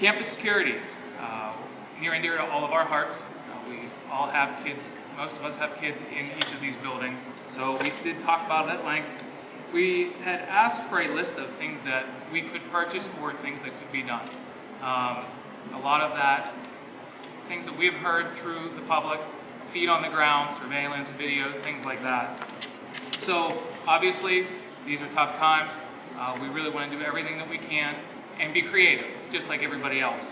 Campus security, uh, near and dear to all of our hearts. Uh, we all have kids, most of us have kids in each of these buildings. So we did talk about it at length. We had asked for a list of things that we could purchase or things that could be done. Um, a lot of that, things that we've heard through the public, feet on the ground, surveillance, video, things like that. So obviously, these are tough times. Uh, we really want to do everything that we can and be creative, just like everybody else.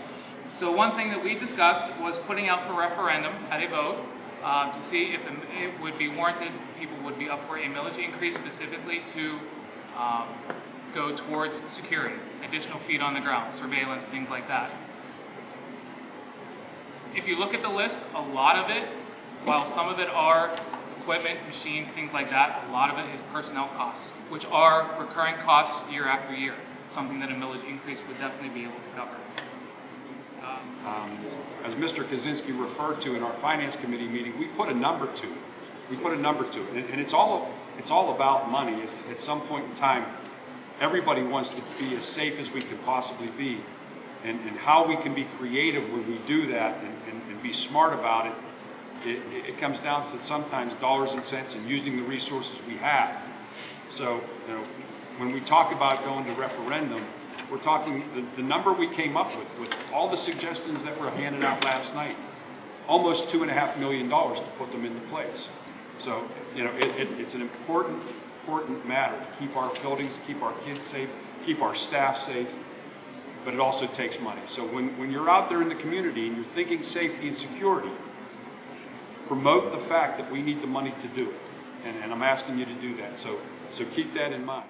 So one thing that we discussed was putting out for referendum at a vote um, to see if it would be warranted, people would be up for a millage increase specifically to um, go towards security, additional feet on the ground, surveillance, things like that. If you look at the list, a lot of it, while some of it are equipment, machines, things like that, a lot of it is personnel costs, which are recurring costs year after year, something that a millage increase would definitely be able to cover. Um, As Mr. Kaczynski referred to in our Finance Committee meeting, we put a number to it. We put a number to it, and- and it's all, it's all about money. At- At some point in time, everybody wants to be as safe as we can possibly be, and, and how we can be creative when we do that and, and- and be smart about it, it, it comes down to sometimes dollars and cents and using the resources we have. So, you know, when we talk about going to referendum, we're talking, the, the number we came up with, with all the suggestions that were handed out last night, almost two and a half million dollars to put them into place. So, you know, it, it, it's an important, important matter to keep our buildings, to keep our kids safe, keep our staff safe, but it also takes money. So when, when you're out there in the community and you're thinking safety and security, promote the fact that we need the money to do it. And, and I'm asking you to do that. So, so keep that in mind.